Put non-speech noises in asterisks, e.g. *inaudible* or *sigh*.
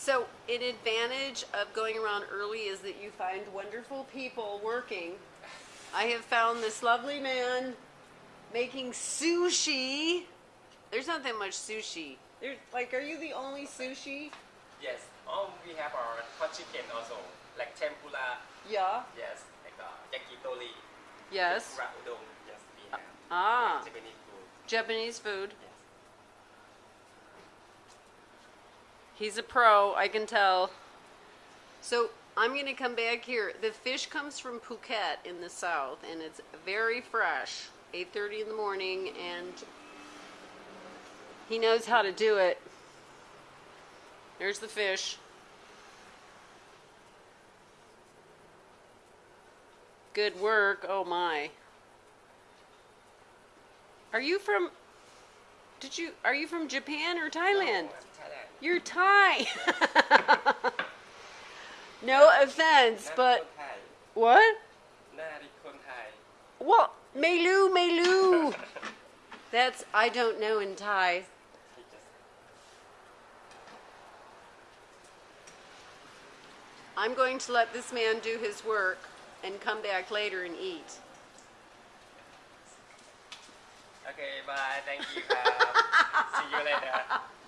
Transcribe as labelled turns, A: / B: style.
A: So, an advantage of going around early is that you find wonderful people working. I have found this lovely man making sushi. There's not that much sushi. There's like, are you the only sushi?
B: Yes. Oh, we have our hot chicken also, like tempura.
A: Yeah.
B: Yes, like uh, yakitori.
A: Yes.
B: Tempura udon. Yes, we have.
A: Ah,
B: Japanese food.
A: Japanese food. He's a pro, I can tell. So I'm gonna come back here. The fish comes from Phuket in the south, and it's very fresh. 8:30 in the morning, and he knows how to do it. There's the fish. Good work. Oh my. Are you from? Did you? Are you from Japan or Thailand?
B: No, Thailand.
A: You're Thai. *laughs* no offense, but what? What? Melu, Melu. *laughs* That's I don't know in Thai. I'm going to let this man do his work and come back later and eat.
B: Okay, bye. Thank you. Uh, see you later. *laughs*